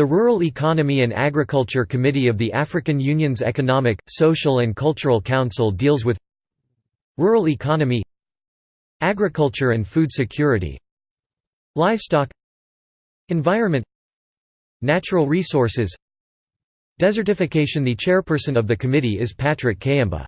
The Rural Economy and Agriculture Committee of the African Union's Economic, Social and Cultural Council deals with Rural economy Agriculture and food security Livestock Environment Natural resources Desertification The chairperson of the committee is Patrick Kayamba.